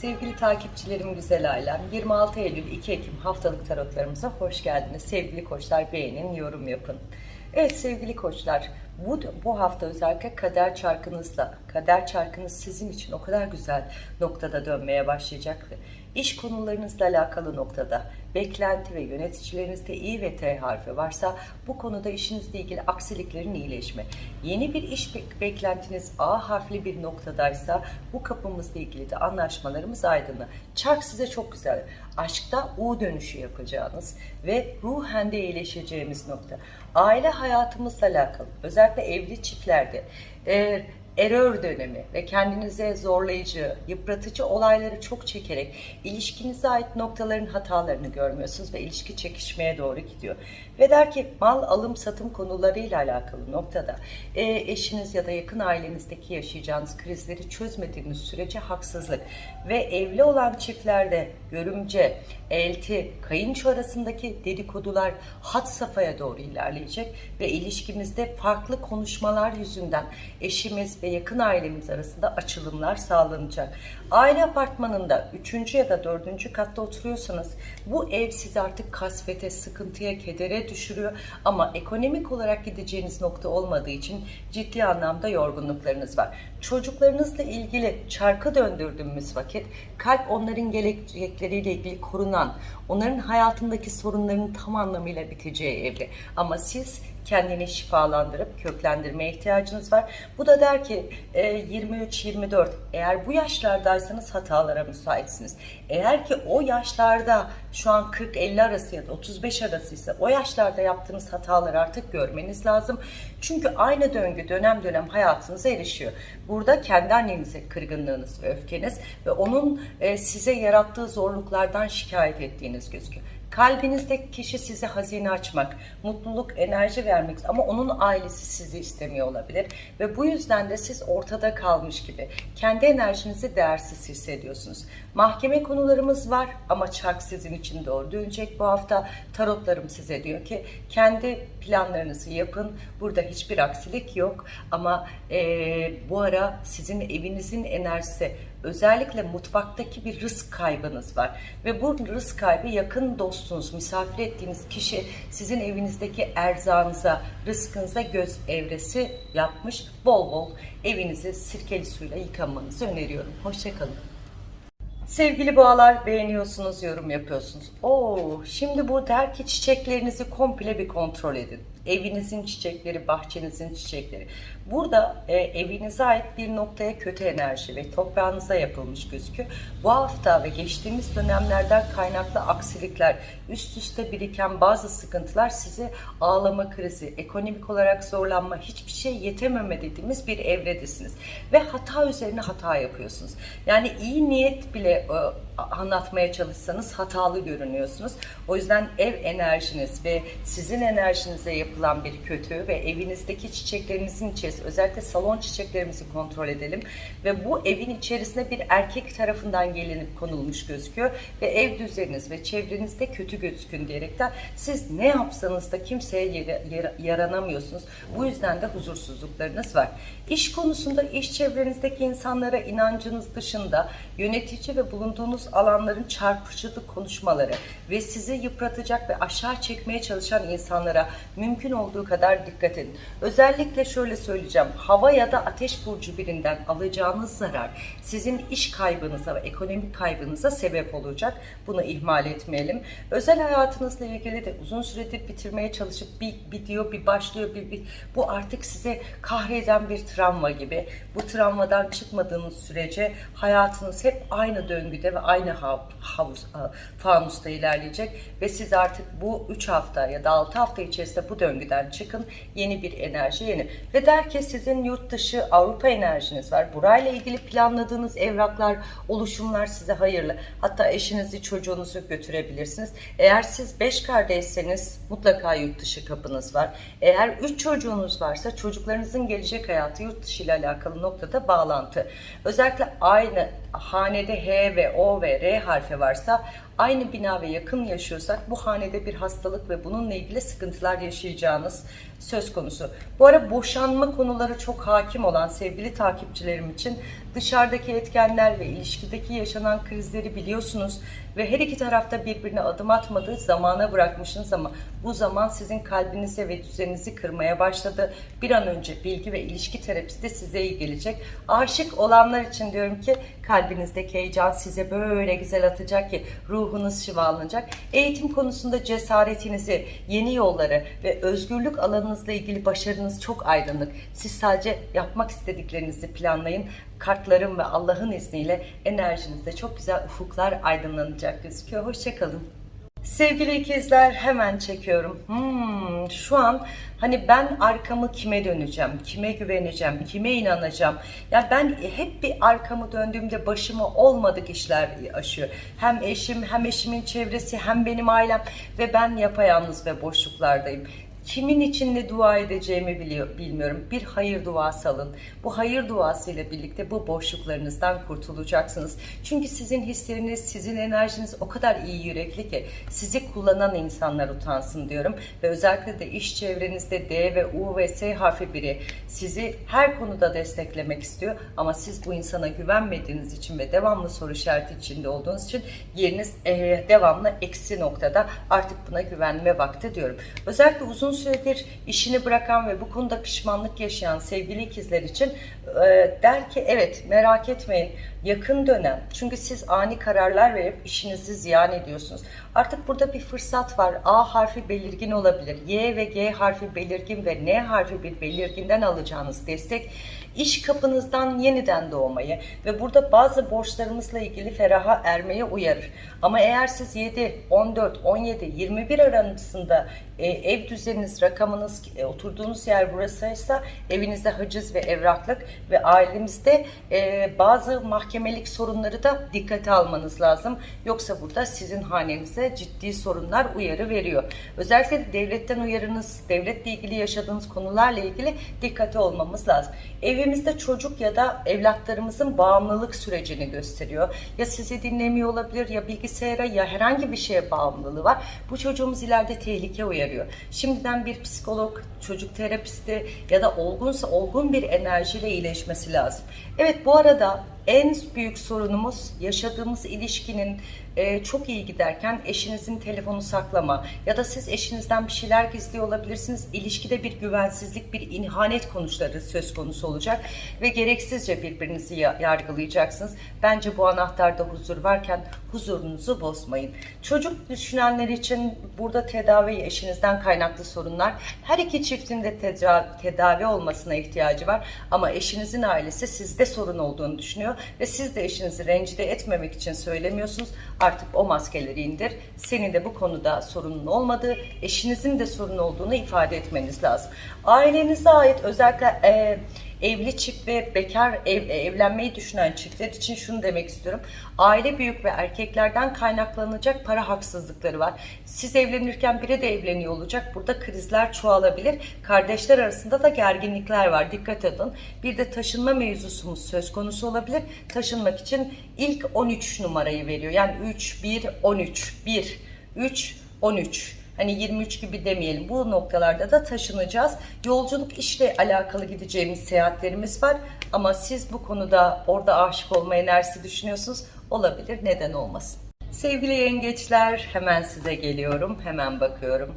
Sevgili takipçilerim güzel ailem 26 Eylül 2 Ekim haftalık tarotlarımıza hoş geldiniz. Sevgili koçlar beğenin, yorum yapın. Evet sevgili koçlar bu, bu hafta özellikle kader çarkınızla, kader çarkınız sizin için o kadar güzel noktada dönmeye başlayacak. İş konularınızla alakalı noktada beklenti ve yöneticilerinizde İ ve T harfi varsa bu konuda işinizle ilgili aksiliklerin iyileşme. Yeni bir iş bek- beklentiniz A harfli bir noktadaysa bu kapımızla ilgili de anlaşmalarımız aydınlı. Çark size çok güzel. Aşkta U dönüşü yapacağınız ve ruhen de iyileşeceğimiz nokta. Aile hayatımızla alakalı özellikle evli çiftlerde eğer error dönemi ve kendinize zorlayıcı, yıpratıcı olayları çok çekerek ilişkinize ait noktaların hatalarını görmüyorsunuz ve ilişki çekişmeye doğru gidiyor. Ve der ki mal alım satım konularıyla alakalı noktada e, eşiniz ya da yakın ailenizdeki yaşayacağınız krizleri çözmediğiniz sürece haksızlık ve evli olan çiftlerde görümce, elti, kayınço arasındaki dedikodular hat safhaya doğru ilerleyecek ve ilişkimizde farklı konuşmalar yüzünden eşimiz ve yakın ailemiz arasında açılımlar sağlanacak. Aile apartmanında 3. ya da 4. katta oturuyorsanız bu ev sizi artık kasvete, sıkıntıya, kedere düşürüyor ama ekonomik olarak gideceğiniz nokta olmadığı için ciddi anlamda yorgunluklarınız var. Çocuklarınızla ilgili çarkı döndürdüğümüz vakit kalp onların gelecekleriyle ilgili korunan, onların hayatındaki sorunların tam anlamıyla biteceği evre. Ama siz kendini şifalandırıp köklendirmeye ihtiyacınız var. Bu da der ki e, 23-24 eğer bu yaşlardaysanız hatalara müsaitsiniz. Eğer ki o yaşlarda şu an 40-50 arası ya da 35 arasıysa o yaşlarda yaptığınız hataları artık görmeniz lazım. Çünkü aynı döngü dönem dönem hayatınıza erişiyor. Burada kendi annenize kırgınlığınız ve öfkeniz ve onun e, size yarattığı zorluklardan şikayet ettiğiniz gözüküyor. Kalbinizdeki kişi size hazine açmak, mutluluk, enerji vermek ama onun ailesi sizi istemiyor olabilir. Ve bu yüzden de siz ortada kalmış gibi kendi enerjinizi değersiz hissediyorsunuz. Mahkeme konularımız var ama çark sizin için doğru dönecek bu hafta. Tarotlarım size diyor ki kendi planlarınızı yapın. Burada hiçbir aksilik yok ama eee, bu ara sizin evinizin enerjisi özellikle mutfaktaki bir rızk kaybınız var. Ve bu rızk kaybı yakın dostunuz, misafir ettiğiniz kişi sizin evinizdeki erzağınıza, rızkınıza göz evresi yapmış. Bol bol evinizi sirkeli suyla yıkamanızı öneriyorum. Hoşçakalın. Sevgili boğalar beğeniyorsunuz, yorum yapıyorsunuz. Oo, şimdi bu der ki çiçeklerinizi komple bir kontrol edin. Evinizin çiçekleri, bahçenizin çiçekleri. Burada e, evinize ait bir noktaya kötü enerji ve toprağınıza yapılmış gözüküyor. Bu hafta ve geçtiğimiz dönemlerden kaynaklı aksilikler, üst üste biriken bazı sıkıntılar sizi ağlama krizi, ekonomik olarak zorlanma, hiçbir şey yetememe dediğimiz bir evredesiniz. Ve hata üzerine hata yapıyorsunuz. Yani iyi niyet bile e, anlatmaya çalışsanız hatalı görünüyorsunuz. O yüzden ev enerjiniz ve sizin enerjinize yapılan bir kötü ve evinizdeki çiçeklerinizin içerisinde özellikle salon çiçeklerimizi kontrol edelim ve bu evin içerisine bir erkek tarafından gelinip konulmuş gözüküyor ve ev düzeniniz ve çevrenizde kötü gözükün diyerekten siz ne yapsanız da kimseye yara- yara- yaranamıyorsunuz. Bu yüzden de huzursuzluklarınız var. İş konusunda iş çevrenizdeki insanlara inancınız dışında yönetici ve bulunduğunuz alanların çarpıcılık konuşmaları ve sizi yıpratacak ve aşağı çekmeye çalışan insanlara mümkün olduğu kadar dikkat edin. Özellikle şöyle söyleyeceğim. Hava ya da ateş burcu birinden alacağınız zarar sizin iş kaybınıza ve ekonomik kaybınıza sebep olacak. Bunu ihmal etmeyelim. Özel hayatınızla ilgili de uzun süredir bitirmeye çalışıp bir bitiyor, bir başlıyor, bir, bir bu artık size kahreden bir travma gibi. Bu travmadan çıkmadığınız sürece hayatınız hep aynı döngüde ve aynı hav- havuz, a- fanusta ilerleyecek ve siz artık bu 3 hafta ya da 6 hafta içerisinde bu döngüden çıkın. Yeni bir enerji, yeni. Ve der ki sizin yurt dışı Avrupa enerjiniz var. Burayla ilgili planladığınız evraklar, oluşumlar size hayırlı. Hatta eşinizi, çocuğunuzu götürebilirsiniz. Eğer siz 5 kardeşseniz mutlaka yurt dışı kapınız var. Eğer 3 çocuğunuz varsa çocuklarınızın gelecek hayatı yurt dışı ile alakalı noktada bağlantı. Özellikle aynı hanede H ve O ve R harfi varsa aynı bina ve yakın yaşıyorsak bu hanede bir hastalık ve bununla ilgili sıkıntılar yaşayacağınız söz konusu. Bu ara boşanma konuları çok hakim olan sevgili takipçilerim için Dışarıdaki etkenler ve ilişkideki yaşanan krizleri biliyorsunuz ve her iki tarafta birbirine adım atmadığı zamana bırakmışsınız ama bu zaman sizin kalbinize ve düzeninizi kırmaya başladı. Bir an önce bilgi ve ilişki terapisti size iyi gelecek. Aşık olanlar için diyorum ki kalbinizdeki heyecan size böyle güzel atacak ki ruhunuz şifalanacak. Eğitim konusunda cesaretinizi, yeni yolları ve özgürlük alanınızla ilgili başarınız çok aydınlık. Siz sadece yapmak istediklerinizi planlayın. Kartların ve Allah'ın izniyle enerjinizde çok güzel ufuklar aydınlanacak gözüküyor. Hoşçakalın. Sevgili ikizler hemen çekiyorum. Hmm, şu an hani ben arkamı kime döneceğim, kime güveneceğim, kime inanacağım. Ya ben hep bir arkamı döndüğümde başıma olmadık işler aşıyor. Hem eşim, hem eşimin çevresi, hem benim ailem ve ben yapayalnız ve boşluklardayım. Kimin için ne dua edeceğimi biliyor, bilmiyorum. Bir hayır duası alın. Bu hayır duasıyla birlikte bu boşluklarınızdan kurtulacaksınız. Çünkü sizin hisleriniz, sizin enerjiniz o kadar iyi yürekli ki sizi kullanan insanlar utansın diyorum. Ve özellikle de iş çevrenizde D ve U ve S harfi biri sizi her konuda desteklemek istiyor. Ama siz bu insana güvenmediğiniz için ve devamlı soru işareti içinde olduğunuz için yeriniz devamlı eksi noktada artık buna güvenme vakti diyorum. Özellikle uzun süredir işini bırakan ve bu konuda pişmanlık yaşayan sevgili ikizler için e, der ki evet merak etmeyin yakın dönem çünkü siz ani kararlar verip işinizi ziyan ediyorsunuz. Artık burada bir fırsat var. A harfi belirgin olabilir. Y ve G harfi belirgin ve N harfi bir belirginden alacağınız destek iş kapınızdan yeniden doğmayı ve burada bazı borçlarımızla ilgili feraha ermeye uyarır. Ama eğer siz 7, 14, 17, 21 arasında e, ev düzeniniz, rakamınız, e, oturduğunuz yer burasıysa evinizde haciz ve evraklık ve ailemizde e, bazı mahkemelik sorunları da dikkate almanız lazım. Yoksa burada sizin hanenize ciddi sorunlar uyarı veriyor. Özellikle devletten uyarınız, devletle ilgili yaşadığınız konularla ilgili dikkate olmamız lazım. Evimizde çocuk ya da evlatlarımızın bağımlılık sürecini gösteriyor. Ya sizi dinlemiyor olabilir ya bilgisayara ya herhangi bir şeye bağımlılığı var. Bu çocuğumuz ileride tehlike uyarıyor. Şimdiden bir psikolog, çocuk terapisti ya da olgunsa olgun bir enerjiyle iyileşmesi lazım. Evet bu arada en büyük sorunumuz yaşadığımız ilişkinin e, çok iyi giderken eşinizin telefonu saklama ya da siz eşinizden bir şeyler gizliyor olabilirsiniz. İlişkide bir güvensizlik, bir inhanet konuları söz konusu olacak ve gereksizce birbirinizi yargılayacaksınız. Bence bu anahtarda huzur varken huzurunuzu bozmayın. Çocuk düşünenler için burada tedavi eşinizden kaynaklı sorunlar. Her iki çiftin de tedavi olmasına ihtiyacı var ama eşinizin ailesi sizde sorun olduğunu düşünüyor ve siz de eşinizi rencide etmemek için söylemiyorsunuz. Artık o maskeleri indir. Senin de bu konuda sorunun olmadığı, eşinizin de sorun olduğunu ifade etmeniz lazım. Ailenize ait özellikle e, evli çift ve bekar ev, evlenmeyi düşünen çiftler için şunu demek istiyorum. Aile büyük ve erkeklerden kaynaklanacak para haksızlıkları var. Siz evlenirken biri de evleniyor olacak. Burada krizler çoğalabilir. Kardeşler arasında da gerginlikler var. Dikkat edin. Bir de taşınma mevzusumuz söz konusu olabilir. Taşınmak için ilk 13 numarayı veriyor. Yani 3, 1, 13, 1, 3, 13. Hani 23 gibi demeyelim. Bu noktalarda da taşınacağız. Yolculuk işle alakalı gideceğimiz seyahatlerimiz var. Ama siz bu konuda orada aşık olma enerjisi düşünüyorsunuz. Olabilir. Neden olmasın? Sevgili yengeçler hemen size geliyorum. Hemen bakıyorum.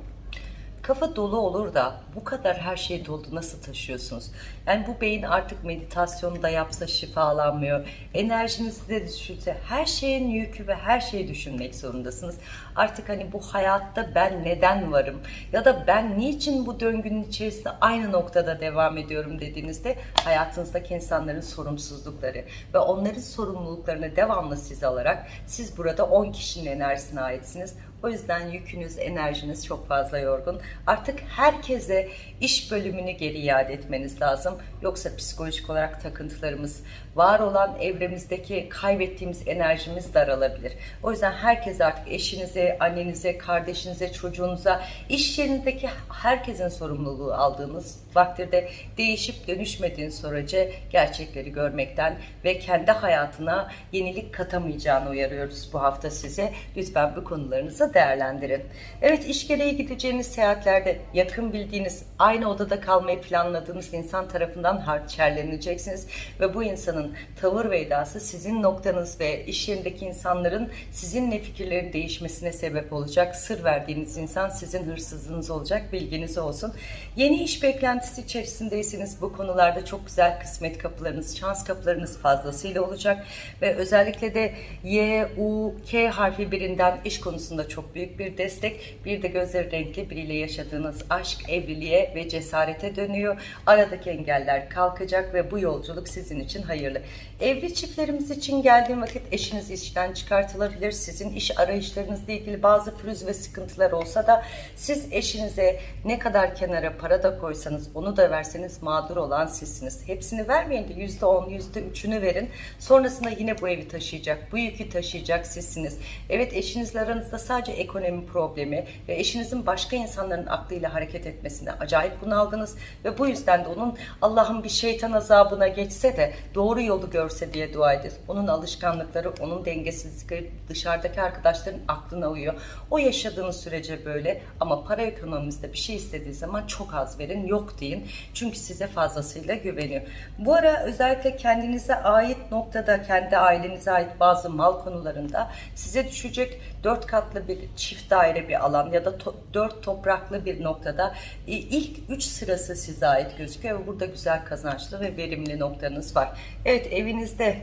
Kafa dolu olur da bu kadar her şey dolu nasıl taşıyorsunuz? Yani bu beyin artık meditasyonu da yapsa şifalanmıyor. Enerjinizi de düşünse her şeyin yükü ve her şeyi düşünmek zorundasınız. Artık hani bu hayatta ben neden varım? Ya da ben niçin bu döngünün içerisinde aynı noktada devam ediyorum dediğinizde hayatınızdaki insanların sorumsuzlukları ve onların sorumluluklarını devamlı siz alarak siz burada 10 kişinin enerjisine aitsiniz. O yüzden yükünüz, enerjiniz çok fazla yorgun. Artık herkese iş bölümünü geri iade etmeniz lazım. Yoksa psikolojik olarak takıntılarımız, var olan evremizdeki kaybettiğimiz enerjimiz daralabilir. O yüzden herkes artık eşinize, annenize, kardeşinize, çocuğunuza, iş yerindeki herkesin sorumluluğu aldığınız vaktirde değişip dönüşmediğin sürece gerçekleri görmekten ve kendi hayatına yenilik katamayacağını uyarıyoruz bu hafta size. Lütfen bu konularınıza şansınızı değerlendirin. Evet iş gereği gideceğiniz seyahatlerde yakın bildiğiniz, aynı odada kalmayı planladığınız insan tarafından harçerleneceksiniz. Ve bu insanın tavır ve edası sizin noktanız ve iş yerindeki insanların sizinle fikirlerin değişmesine sebep olacak. Sır verdiğiniz insan sizin hırsızlığınız olacak. Bilginiz olsun. Yeni iş beklentisi içerisindeyseniz bu konularda çok güzel kısmet kapılarınız, şans kapılarınız fazlasıyla olacak. Ve özellikle de Y, U, K harfi birinden iş konusunda çok büyük bir destek. Bir de gözleri renkli biriyle yaşadığınız aşk, evliliğe ve cesarete dönüyor. Aradaki engeller kalkacak ve bu yolculuk sizin için hayırlı. Evli çiftlerimiz için geldiğim vakit eşiniz işten çıkartılabilir. Sizin iş arayışlarınızla ilgili bazı pürüz ve sıkıntılar olsa da siz eşinize ne kadar kenara para da koysanız onu da verseniz mağdur olan sizsiniz. Hepsini vermeyin de %10, %3'ünü verin. Sonrasında yine bu evi taşıyacak, bu yükü taşıyacak sizsiniz. Evet eşinizle aranızda sadece ekonomi problemi ve eşinizin başka insanların aklıyla hareket etmesine acayip bunaldınız ve bu yüzden de onun Allah'ın bir şeytan azabına geçse de doğru yolu görse diye dua edin. Onun alışkanlıkları, onun dengesizlikleri dışarıdaki arkadaşların aklına uyuyor. O yaşadığınız sürece böyle ama para ekonomimizde bir şey istediği zaman çok az verin, yok deyin. Çünkü size fazlasıyla güveniyor. Bu ara özellikle kendinize ait noktada, kendi ailenize ait bazı mal konularında size düşecek dört katlı bir çift daire bir alan ya da to dört topraklı bir noktada e, ilk üç sırası size ait gözüküyor burada güzel kazançlı ve verimli noktanız var. Evet evinizde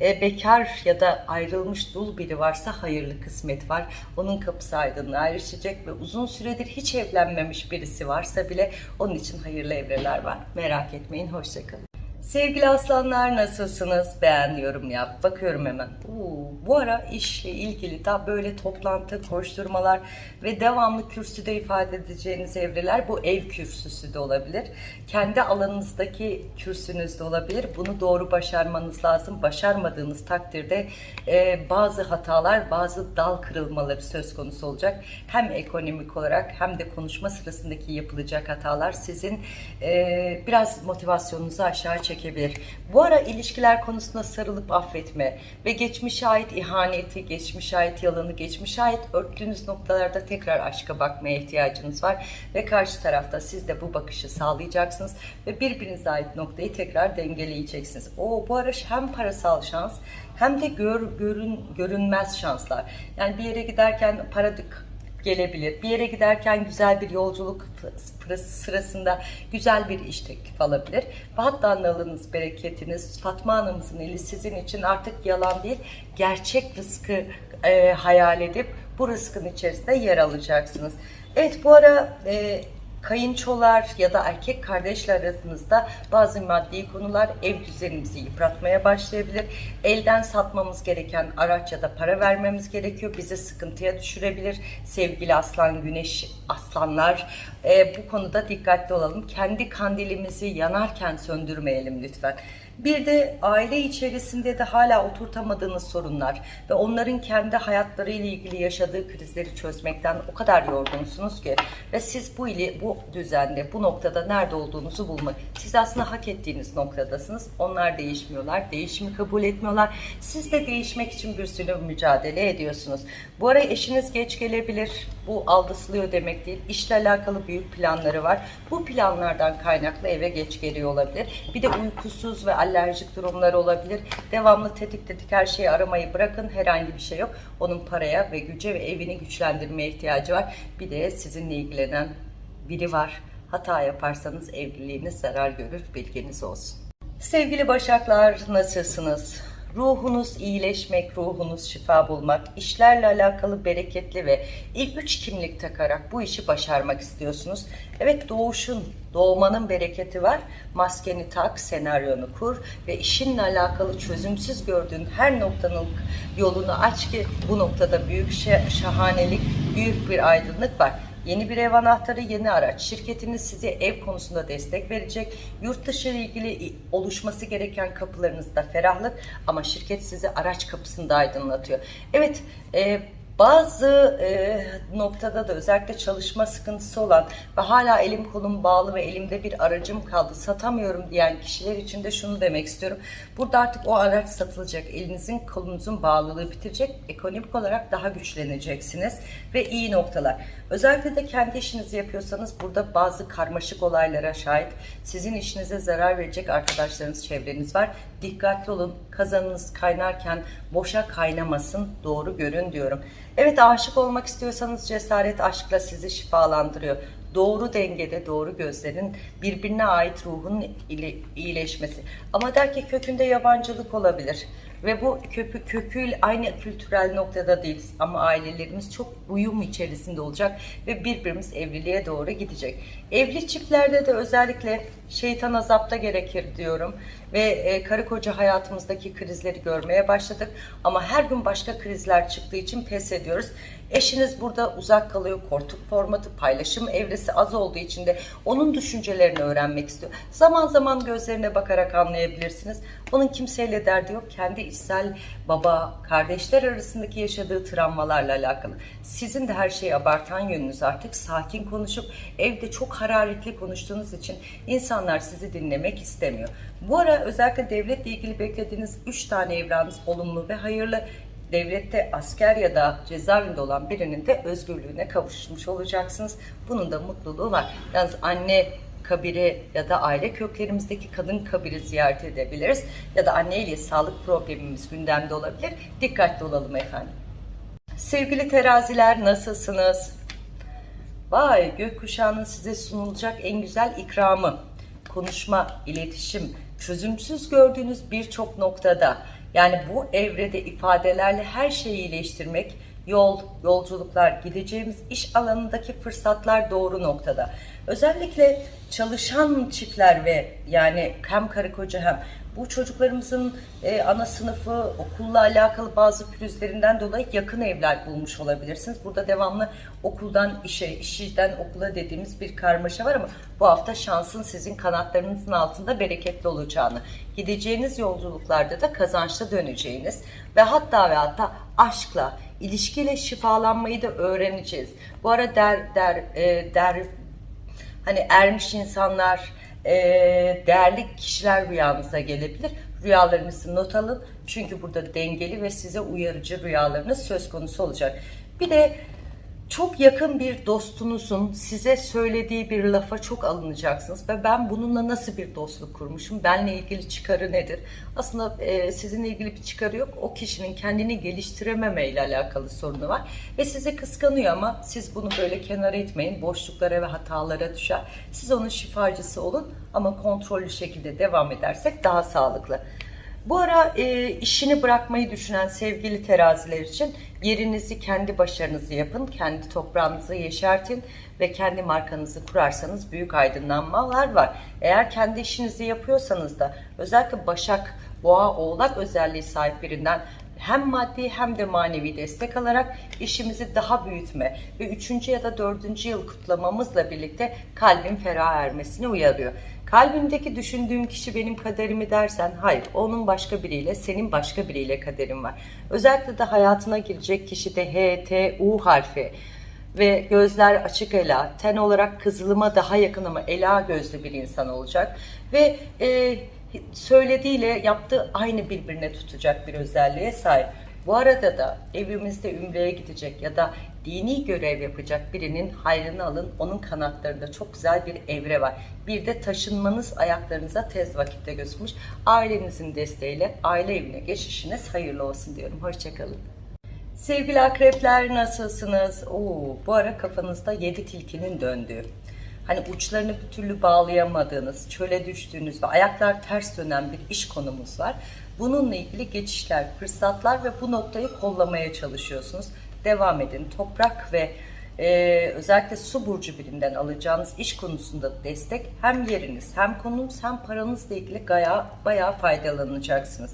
e, bekar ya da ayrılmış dul biri varsa hayırlı kısmet var. Onun kapısı aydınlığa erişecek ve uzun süredir hiç evlenmemiş birisi varsa bile onun için hayırlı evreler var. Merak etmeyin, hoşçakalın. Sevgili aslanlar nasılsınız? Beğen, yorum yap. Bakıyorum hemen. Oo, bu ara işle ilgili daha böyle toplantı, koşturmalar ve devamlı kürsüde ifade edeceğiniz evreler bu ev kürsüsü de olabilir. Kendi alanınızdaki kürsünüz de olabilir. Bunu doğru başarmanız lazım. Başarmadığınız takdirde e, bazı hatalar, bazı dal kırılmaları söz konusu olacak. Hem ekonomik olarak hem de konuşma sırasındaki yapılacak hatalar sizin e, biraz motivasyonunuzu aşağı çekebilir. Bu ara ilişkiler konusunda sarılıp affetme ve geçmişe ait ihaneti, geçmişe ait yalanı, geçmişe ait örttüğünüz noktalarda tekrar aşka bakmaya ihtiyacınız var ve karşı tarafta siz de bu bakışı sağlayacaksınız ve birbirinize ait noktayı tekrar dengeleyeceksiniz. O bu ara hem parasal şans hem de gör, görün, görünmez şanslar. Yani bir yere giderken para gelebilir. Bir yere giderken güzel bir yolculuk sırasında güzel bir iş teklif alabilir. Ve hatta nalınız, bereketiniz, Fatma Hanım'ızın eli sizin için artık yalan değil, gerçek rızkı e, hayal edip bu rızkın içerisinde yer alacaksınız. Evet bu ara e, kayınçolar ya da erkek kardeşler arasında bazı maddi konular ev düzenimizi yıpratmaya başlayabilir. Elden satmamız gereken araç ya da para vermemiz gerekiyor. Bizi sıkıntıya düşürebilir. Sevgili aslan, güneş, aslanlar e, bu konuda dikkatli olalım. Kendi kandilimizi yanarken söndürmeyelim lütfen. Bir de aile içerisinde de hala oturtamadığınız sorunlar ve onların kendi hayatları ile ilgili yaşadığı krizleri çözmekten o kadar yorgunsunuz ki ve siz bu ili bu düzende, bu noktada nerede olduğunuzu bulmak. Siz aslında hak ettiğiniz noktadasınız. Onlar değişmiyorlar, değişimi kabul etmiyorlar. Siz de değişmek için bir sürü mücadele ediyorsunuz. Bu ara eşiniz geç gelebilir. Bu aldısılıyor demek değil. İşle alakalı büyük planları var. Bu planlardan kaynaklı eve geç geliyor olabilir. Bir de uykusuz ve alerjik durumları olabilir. Devamlı tetik tetik her şeyi aramayı bırakın. Herhangi bir şey yok. Onun paraya ve güce ve evini güçlendirmeye ihtiyacı var. Bir de sizinle ilgilenen biri var. Hata yaparsanız evliliğiniz zarar görür. Bilginiz olsun. Sevgili Başaklar nasılsınız? Ruhunuz iyileşmek, ruhunuz şifa bulmak, işlerle alakalı bereketli ve ilk üç kimlik takarak bu işi başarmak istiyorsunuz. Evet doğuşun, doğmanın bereketi var. Maskeni tak, senaryonu kur ve işinle alakalı çözümsüz gördüğün her noktanın yolunu aç ki bu noktada büyük şahanelik, büyük bir aydınlık var. Yeni bir ev anahtarı, yeni araç. Şirketiniz size ev konusunda destek verecek. Yurt dışı ile ilgili oluşması gereken kapılarınızda ferahlık ama şirket sizi araç kapısında aydınlatıyor. Evet, e, Bazı e, noktada da özellikle çalışma sıkıntısı olan ve hala elim kolum bağlı ve elimde bir aracım kaldı satamıyorum diyen kişiler için de şunu demek istiyorum. Burada artık o araç satılacak. Elinizin kolunuzun bağlılığı bitecek. Ekonomik olarak daha güçleneceksiniz ve iyi noktalar. Özellikle de kendi işinizi yapıyorsanız burada bazı karmaşık olaylara şahit. Sizin işinize zarar verecek arkadaşlarınız, çevreniz var. Dikkatli olun. Kazanınız kaynarken boşa kaynamasın. Doğru görün diyorum. Evet aşık olmak istiyorsanız cesaret aşkla sizi şifalandırıyor. Doğru dengede, doğru gözlerin birbirine ait ruhun ile iyileşmesi. Ama der ki kökünde yabancılık olabilir. Ve bu köpü, köküyle aynı kültürel noktada değiliz. Ama ailelerimiz çok uyum içerisinde olacak ve birbirimiz evliliğe doğru gidecek. Evli çiftlerde de özellikle şeytan azapta gerekir diyorum. Ve e, karı koca hayatımızdaki krizleri görmeye başladık. Ama her gün başka krizler çıktığı için pes ediyoruz. Eşiniz burada uzak kalıyor. Koltuk formatı, paylaşım evresi az olduğu için de onun düşüncelerini öğrenmek istiyor. Zaman zaman gözlerine bakarak anlayabilirsiniz. Onun kimseyle derdi yok. Kendi içsel baba, kardeşler arasındaki yaşadığı travmalarla alakalı. Sizin de her şeyi abartan yönünüz artık sakin konuşup evde çok hararetli konuştuğunuz için insanlar sizi dinlemek istemiyor. Bu ara özellikle devletle ilgili beklediğiniz 3 tane evranınız olumlu ve hayırlı devlette asker ya da cezaevinde olan birinin de özgürlüğüne kavuşmuş olacaksınız. Bunun da mutluluğu var. Yalnız anne kabiri ya da aile köklerimizdeki kadın kabiri ziyaret edebiliriz. Ya da anne ile sağlık problemimiz gündemde olabilir. Dikkatli olalım efendim. Sevgili teraziler nasılsınız? Vay gökkuşağının size sunulacak en güzel ikramı. Konuşma, iletişim, çözümsüz gördüğünüz birçok noktada yani bu evrede ifadelerle her şeyi iyileştirmek, yol, yolculuklar, gideceğimiz iş alanındaki fırsatlar doğru noktada. Özellikle çalışan çiftler ve yani hem karı koca hem bu çocuklarımızın e, ana sınıfı, okulla alakalı bazı pürüzlerinden dolayı yakın evler bulmuş olabilirsiniz. Burada devamlı okuldan işe, işten okula dediğimiz bir karmaşa var ama bu hafta şansın sizin kanatlarınızın altında bereketli olacağını, gideceğiniz yolculuklarda da kazançlı döneceğiniz ve hatta ve hatta aşkla, ilişkiyle şifalanmayı da öğreneceğiz. Bu ara der, der, e, der hani ermiş insanlar, e, değerli kişiler rüyanıza gelebilir. Rüyalarınızı not alın. Çünkü burada dengeli ve size uyarıcı rüyalarınız söz konusu olacak. Bir de çok yakın bir dostunuzun size söylediği bir lafa çok alınacaksınız ve ben bununla nasıl bir dostluk kurmuşum, benle ilgili çıkarı nedir? Aslında e, sizinle ilgili bir çıkarı yok, o kişinin kendini geliştirememe ile alakalı sorunu var ve sizi kıskanıyor ama siz bunu böyle kenara etmeyin, boşluklara ve hatalara düşer. Siz onun şifacısı olun ama kontrollü şekilde devam edersek daha sağlıklı. Bu ara e, işini bırakmayı düşünen sevgili teraziler için yerinizi kendi başarınızı yapın, kendi toprağınızı yeşertin ve kendi markanızı kurarsanız büyük aydınlanmalar var. Eğer kendi işinizi yapıyorsanız da özellikle Başak, Boğa, Oğlak özelliği sahip birinden hem maddi hem de manevi destek alarak işimizi daha büyütme ve 3. ya da 4. yıl kutlamamızla birlikte kalbin ferah ermesini uyarıyor. Kalbimdeki düşündüğüm kişi benim kaderimi dersen hayır onun başka biriyle senin başka biriyle kaderin var. Özellikle de hayatına girecek kişi de H, T, U harfi ve gözler açık ela, ten olarak kızılıma daha yakın ama ela gözlü bir insan olacak ve e, söylediğiyle yaptığı aynı birbirine tutacak bir özelliğe sahip. Bu arada da evimizde ümreye gidecek ya da dini görev yapacak birinin hayrını alın. Onun kanatlarında çok güzel bir evre var. Bir de taşınmanız ayaklarınıza tez vakitte gözükmüş. Ailenizin desteğiyle aile evine geçişiniz hayırlı olsun diyorum. Hoşçakalın. Sevgili akrepler nasılsınız? Oo, bu ara kafanızda yedi tilkinin döndüğü, hani uçlarını bir türlü bağlayamadığınız, çöle düştüğünüz ve ayaklar ters dönen bir iş konumuz var. Bununla ilgili geçişler, fırsatlar ve bu noktayı kollamaya çalışıyorsunuz. Devam edin. Toprak ve e, özellikle su burcu birinden alacağınız iş konusunda destek hem yeriniz hem konunuz hem paranızla ilgili bayağı, bayağı faydalanacaksınız.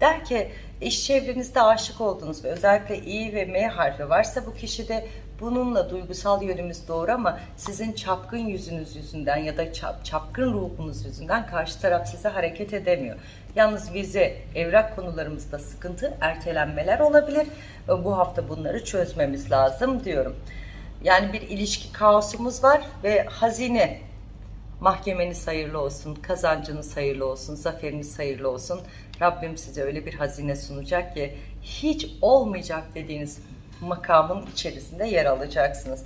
Der ki iş çevrenizde aşık oldunuz ve özellikle İ ve M harfi varsa bu kişide Bununla duygusal yönümüz doğru ama sizin çapkın yüzünüz yüzünden ya da çap, çapkın ruhunuz yüzünden karşı taraf size hareket edemiyor. Yalnız vize, evrak konularımızda sıkıntı, ertelenmeler olabilir. Bu hafta bunları çözmemiz lazım diyorum. Yani bir ilişki kaosumuz var ve hazine Mahkemeniz hayırlı olsun, kazancınız hayırlı olsun, zaferiniz hayırlı olsun. Rabbim size öyle bir hazine sunacak ki hiç olmayacak dediğiniz makamın içerisinde yer alacaksınız.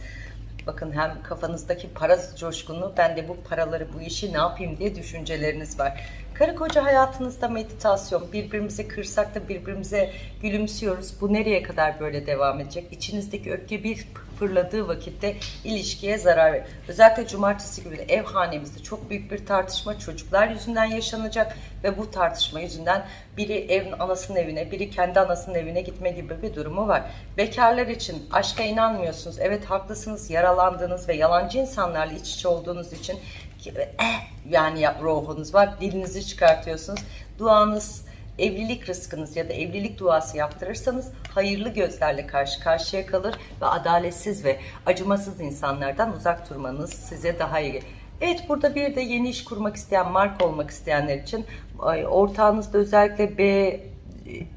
Bakın hem kafanızdaki para coşkunu, ben de bu paraları, bu işi ne yapayım diye düşünceleriniz var. Karı koca hayatınızda meditasyon, birbirimizi kırsak da birbirimize gülümsüyoruz. Bu nereye kadar böyle devam edecek? İçinizdeki öfke bir fırladığı vakitte ilişkiye zarar verir. Özellikle cumartesi günü ev hanemizde çok büyük bir tartışma çocuklar yüzünden yaşanacak ve bu tartışma yüzünden biri evin anasının evine, biri kendi anasının evine gitme gibi bir durumu var. Bekarlar için aşka inanmıyorsunuz. Evet haklısınız. Yaralandığınız ve yalancı insanlarla iç içe olduğunuz için eh, yani ruhunuz var. Dilinizi çıkartıyorsunuz. Duanız evlilik rızkınız ya da evlilik duası yaptırırsanız hayırlı gözlerle karşı karşıya kalır ve adaletsiz ve acımasız insanlardan uzak durmanız size daha iyi. Evet burada bir de yeni iş kurmak isteyen, marka olmak isteyenler için ortağınızda özellikle B,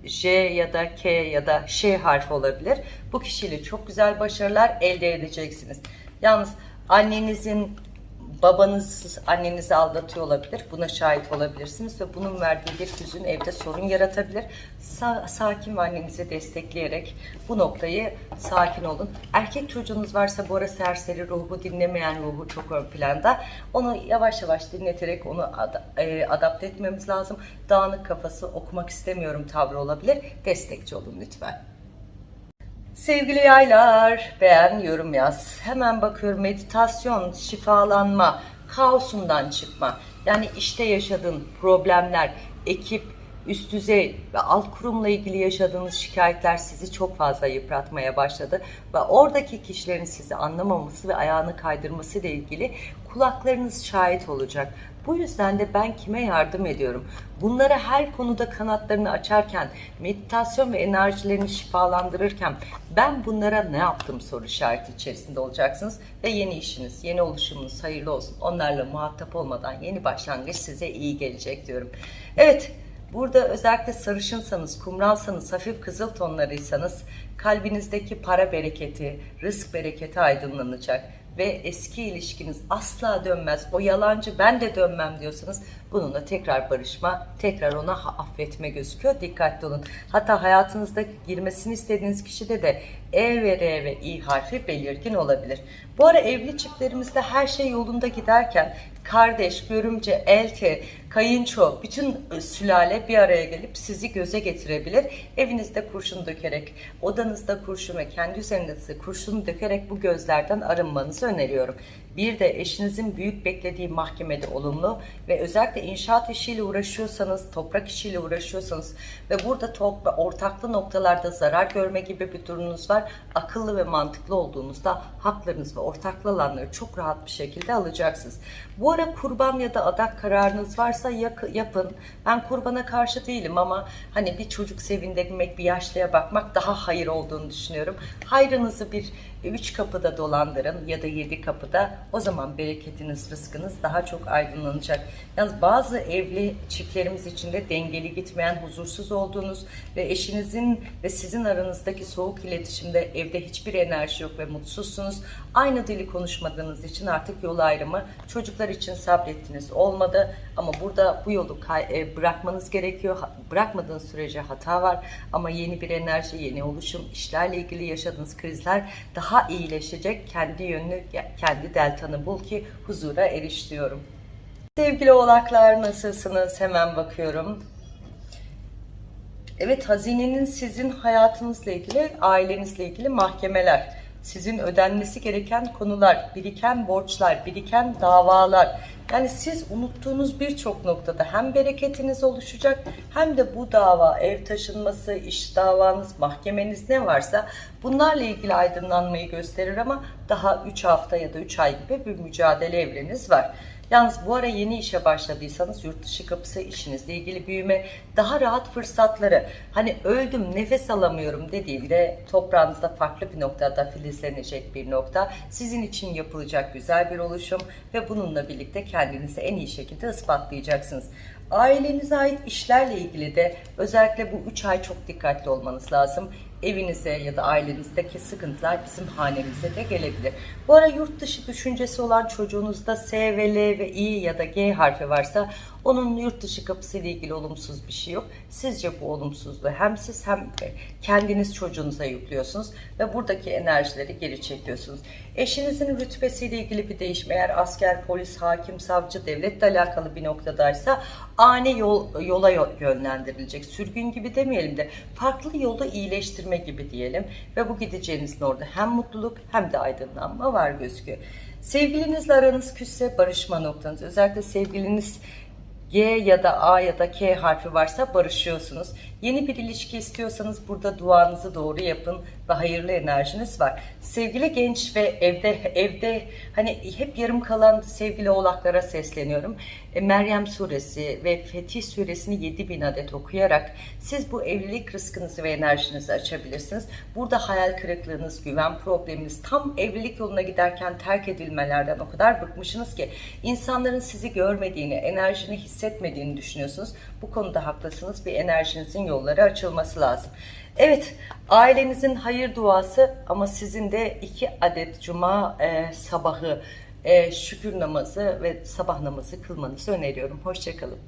J ya da K ya da Ş harfi olabilir. Bu kişiyle çok güzel başarılar elde edeceksiniz. Yalnız annenizin babanız annenizi aldatıyor olabilir. Buna şahit olabilirsiniz ve bunun verdiği bir hüzün evde sorun yaratabilir. Sa sakin ve annenizi destekleyerek bu noktayı sakin olun. Erkek çocuğunuz varsa bu ara serseri ruhu, dinlemeyen ruhu çok ön planda. Onu yavaş yavaş dinleterek onu ad e, adapte etmemiz lazım. Dağınık kafası okumak istemiyorum tavrı olabilir. Destekçi olun lütfen. Sevgili yaylar, beğen, yorum yaz. Hemen bakıyorum meditasyon, şifalanma, kaosundan çıkma. Yani işte yaşadığın problemler, ekip, üst düzey ve alt kurumla ilgili yaşadığınız şikayetler sizi çok fazla yıpratmaya başladı. Ve oradaki kişilerin sizi anlamaması ve ayağını kaydırması ile ilgili kulaklarınız şahit olacak. Bu yüzden de ben kime yardım ediyorum? Bunları her konuda kanatlarını açarken, meditasyon ve enerjilerini şifalandırırken ben bunlara ne yaptım soru işareti içerisinde olacaksınız. Ve yeni işiniz, yeni oluşumunuz hayırlı olsun. Onlarla muhatap olmadan yeni başlangıç size iyi gelecek diyorum. Evet, Burada özellikle sarışınsanız, kumralsanız, hafif kızıl tonlarıysanız kalbinizdeki para bereketi, rızk bereketi aydınlanacak ve eski ilişkiniz asla dönmez. O yalancı ben de dönmem diyorsanız bununla tekrar barışma, tekrar ona affetme gözüküyor. Dikkatli olun. Hatta hayatınızda girmesini istediğiniz kişide de E ve R ve İ harfi belirgin olabilir. Bu ara evli çiftlerimizde her şey yolunda giderken kardeş, görümce, elti, kayınço, bütün sülale bir araya gelip sizi göze getirebilir. Evinizde kurşun dökerek, odanızda kurşun ve kendi üzerinizde kurşun dökerek bu gözlerden arınmanızı öneriyorum. Bir de eşinizin büyük beklediği mahkemede olumlu ve özellikle inşaat işiyle uğraşıyorsanız, toprak işiyle uğraşıyorsanız ve burada topra ortaklı noktalarda zarar görme gibi bir durumunuz var. Akıllı ve mantıklı olduğunuzda haklarınız ve ortaklı alanları çok rahat bir şekilde alacaksınız. Bu ara kurban ya da adak kararınız varsa yapın. Ben kurbana karşı değilim ama hani bir çocuk sevindirmek, bir yaşlıya bakmak daha hayır olduğunu düşünüyorum. Hayrınızı bir üç kapıda dolandırın ya da yedi kapıda o zaman bereketiniz, rızkınız daha çok aydınlanacak. Yalnız bazı evli çiftlerimiz için de dengeli gitmeyen, huzursuz olduğunuz ve eşinizin ve sizin aranızdaki soğuk iletişimde evde hiçbir enerji yok ve mutsuzsunuz. Aynı dili konuşmadığınız için artık yol ayrımı çocuklar için sabrettiniz olmadı ama burada bu yolu e, bırakmanız gerekiyor. Bırakmadığınız sürece hata var ama yeni bir enerji, yeni oluşum, işlerle ilgili yaşadığınız krizler daha iyileşecek. Kendi yönünü, kendi deltanı bul ki huzura eriş diyorum. Sevgili oğlaklar nasılsınız? Hemen bakıyorum. Evet hazinenin sizin hayatınızla ilgili, ailenizle ilgili mahkemeler sizin ödenmesi gereken konular, biriken borçlar, biriken davalar. Yani siz unuttuğunuz birçok noktada hem bereketiniz oluşacak hem de bu dava, ev taşınması, iş davanız, mahkemeniz ne varsa bunlarla ilgili aydınlanmayı gösterir ama daha 3 hafta ya da 3 ay gibi bir mücadele evreniz var. Yalnız bu ara yeni işe başladıysanız yurt dışı kapısı işinizle ilgili büyüme, daha rahat fırsatları, hani öldüm nefes alamıyorum dediğinde toprağınızda farklı bir noktada filizlenecek bir nokta, sizin için yapılacak güzel bir oluşum ve bununla birlikte kendinizi en iyi şekilde ispatlayacaksınız. Ailenize ait işlerle ilgili de özellikle bu 3 ay çok dikkatli olmanız lazım. Evinize ya da ailenizdeki sıkıntılar bizim hanemize de gelebilir. Bu ara yurt dışı düşüncesi olan çocuğunuzda S ve L ve I ya da G harfi varsa onun yurt dışı kapısı ile ilgili olumsuz bir şey yok. Sizce bu olumsuzluğu hem siz hem kendiniz çocuğunuza yüklüyorsunuz ve buradaki enerjileri geri çekiyorsunuz. Eşinizin rütbesiyle ilgili bir değişim eğer asker, polis, hakim, savcı, devletle alakalı bir noktadaysa ani yol, yola yönlendirilecek. Sürgün gibi demeyelim de farklı yolda iyileştirme gibi diyelim. Ve bu gideceğinizin orada hem mutluluk hem de aydınlanma var gözüküyor. Sevgilinizle aranız küsse barışma noktanız. Özellikle sevgiliniz G ya da A ya da K harfi varsa barışıyorsunuz. Yeni bir ilişki istiyorsanız burada duanızı doğru yapın ve hayırlı enerjiniz var. Sevgili genç ve evde evde hani hep yarım kalan sevgili oğlaklara sesleniyorum. E, Meryem suresi ve Fetih suresini 7000 adet okuyarak siz bu evlilik rızkınızı ve enerjinizi açabilirsiniz. Burada hayal kırıklığınız, güven probleminiz, tam evlilik yoluna giderken terk edilmelerden o kadar bıkmışsınız ki insanların sizi görmediğini, enerjini hissetmediğini düşünüyorsunuz. Bu konuda haklısınız. Bir enerjinizin yolları açılması lazım. Evet, ailenizin hayır duası ama sizin de iki adet cuma e, sabahı e, şükür namazı ve sabah namazı kılmanızı öneriyorum. Hoşçakalın.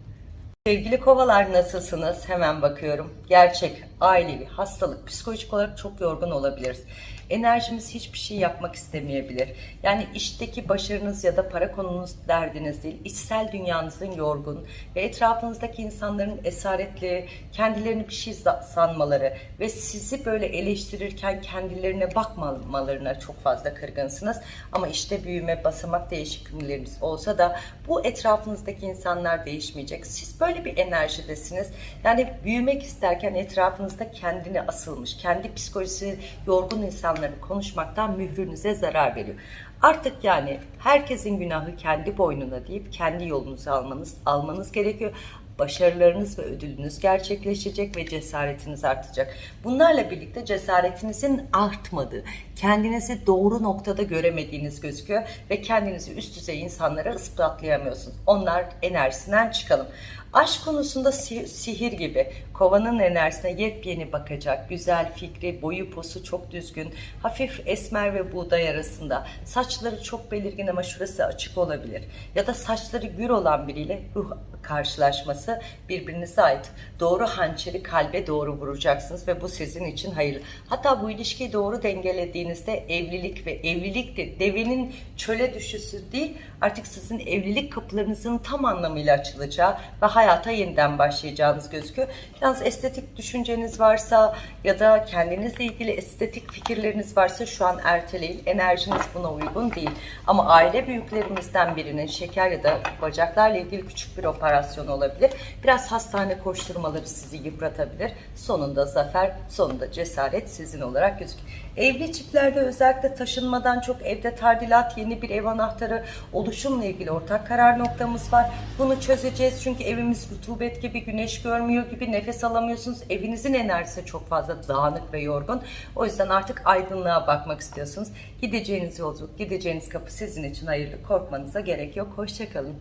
Sevgili kovalar nasılsınız? Hemen bakıyorum. Gerçek, ailevi, hastalık, psikolojik olarak çok yorgun olabiliriz. Enerjimiz hiçbir şey yapmak istemeyebilir. Yani işteki başarınız ya da para konunuz derdiniz değil. İçsel dünyanızın yorgun ve etrafınızdaki insanların esaretli, kendilerini bir şey sanmaları ve sizi böyle eleştirirken kendilerine bakmamalarına çok fazla kırgınsınız. Ama işte büyüme, basamak değişikliklerimiz olsa da bu etrafınızdaki insanlar değişmeyecek. Siz böyle bir enerjidesiniz. Yani büyümek isterken etrafınızda kendini asılmış, kendi psikolojisi yorgun insanları konuşmaktan mührünüze zarar veriyor. Artık yani herkesin günahı kendi boynuna deyip kendi yolunuzu almanız almanız gerekiyor başarılarınız ve ödülünüz gerçekleşecek ve cesaretiniz artacak. Bunlarla birlikte cesaretinizin artmadığı, kendinizi doğru noktada göremediğiniz gözüküyor ve kendinizi üst düzey insanlara ispatlayamıyorsunuz. Onlar enerjisinden çıkalım. Aşk konusunda sihir gibi kovanın enerjisine yepyeni bakacak, güzel fikri, boyu posu çok düzgün, hafif esmer ve buğday arasında, saçları çok belirgin ama şurası açık olabilir. Ya da saçları gür olan biriyle ruh karşılaşması birbirinize ait. Doğru hançeri kalbe doğru vuracaksınız ve bu sizin için hayırlı. Hatta bu ilişkiyi doğru dengelediğinizde evlilik ve evlilik de devenin çöle düşüşü değil artık sizin evlilik kapılarınızın tam anlamıyla açılacağı ve hayata yeniden başlayacağınız gözüküyor. Yalnız estetik düşünceniz varsa ya da kendinizle ilgili estetik fikirleriniz varsa şu an erteleyin. Enerjiniz buna uygun değil. Ama aile büyüklerimizden birinin şeker ya da bacaklarla ilgili küçük bir operasyon olabilir. Biraz hastane koşturmaları sizi yıpratabilir. Sonunda zafer, sonunda cesaret sizin olarak gözüküyor. Evli çiftlerde özellikle taşınmadan çok evde tardilat, yeni bir ev anahtarı, oluşumla ilgili ortak karar noktamız var. Bunu çözeceğiz çünkü evimiz rutubet gibi, güneş görmüyor gibi nefes alamıyorsunuz. Evinizin enerjisi çok fazla dağınık ve yorgun. O yüzden artık aydınlığa bakmak istiyorsunuz. Gideceğiniz yolculuk, gideceğiniz kapı sizin için hayırlı. Korkmanıza gerek yok. Hoşçakalın.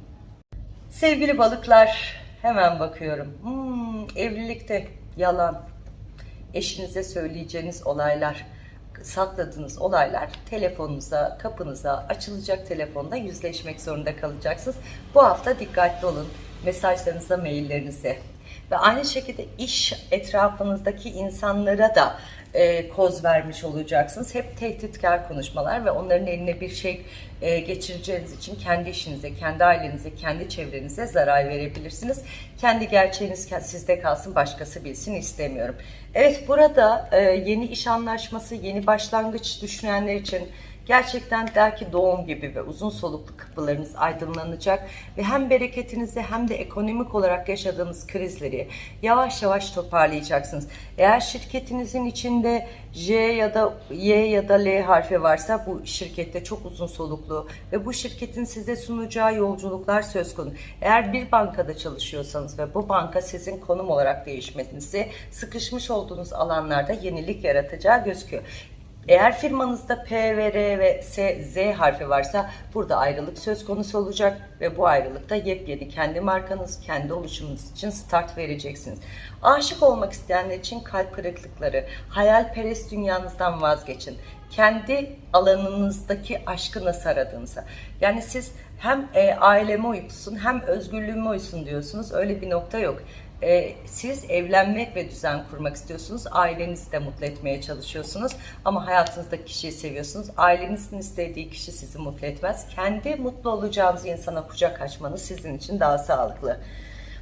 Sevgili balıklar, hemen bakıyorum. Hmm, evlilikte yalan, eşinize söyleyeceğiniz olaylar, sakladığınız olaylar telefonunuza, kapınıza, açılacak telefonda yüzleşmek zorunda kalacaksınız. Bu hafta dikkatli olun mesajlarınıza, maillerinize. Ve aynı şekilde iş etrafınızdaki insanlara da e, koz vermiş olacaksınız. Hep tehditkar konuşmalar ve onların eline bir şey e, geçireceğiniz için kendi işinize, kendi ailenize, kendi çevrenize zarar verebilirsiniz. Kendi gerçeğiniz sizde kalsın, başkası bilsin istemiyorum. Evet burada e, yeni iş anlaşması, yeni başlangıç düşünenler için Gerçekten der ki doğum gibi ve uzun soluklu kapılarınız aydınlanacak ve hem bereketinizi hem de ekonomik olarak yaşadığımız krizleri yavaş yavaş toparlayacaksınız. Eğer şirketinizin içinde J ya da Y ya da L harfi varsa bu şirkette çok uzun soluklu ve bu şirketin size sunacağı yolculuklar söz konusu. Eğer bir bankada çalışıyorsanız ve bu banka sizin konum olarak değişmenizi sıkışmış olduğunuz alanlarda yenilik yaratacağı gözüküyor. Eğer firmanızda P ve R ve S, Z harfi varsa burada ayrılık söz konusu olacak ve bu ayrılıkta yepyeni kendi markanız, kendi oluşumunuz için start vereceksiniz. Aşık olmak isteyenler için kalp kırıklıkları, hayalperest dünyanızdan vazgeçin. Kendi alanınızdaki aşkı nasıl aradığınıza. Yani siz hem e, aileme uysun hem özgürlüğüme uysun diyorsunuz. Öyle bir nokta yok. E, siz evlenmek ve düzen kurmak istiyorsunuz. Ailenizi de mutlu etmeye çalışıyorsunuz. Ama hayatınızdaki kişiyi seviyorsunuz. Ailenizin istediği kişi sizi mutlu etmez. Kendi mutlu olacağınız insana kucak açmanız sizin için daha sağlıklı.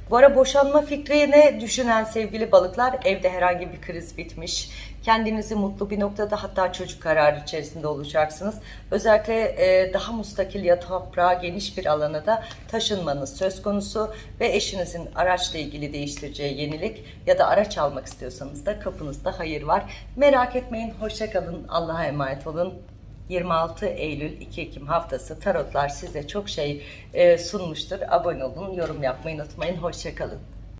Bu ara boşanma fikrini düşünen sevgili balıklar evde herhangi bir kriz bitmiş. Kendinizi mutlu bir noktada hatta çocuk kararı içerisinde olacaksınız. Özellikle e, daha mustakil ya toprağa geniş bir alana da taşınmanız söz konusu ve eşinizin araçla ilgili değiştireceği yenilik ya da araç almak istiyorsanız da kapınızda hayır var. Merak etmeyin, hoşça kalın, Allah'a emanet olun. 26 Eylül 2 Ekim haftası tarotlar size çok şey e, sunmuştur. Abone olun, yorum yapmayı unutmayın. Hoşçakalın.